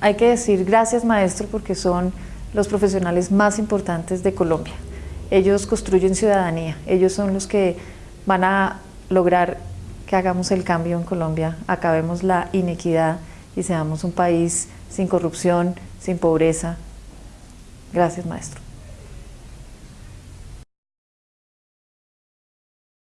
hay que decir gracias maestro porque son los profesionales más importantes de Colombia. Ellos construyen ciudadanía, ellos son los que van a lograr que hagamos el cambio en Colombia, acabemos la inequidad y seamos un país sin corrupción, sin pobreza. Gracias maestro.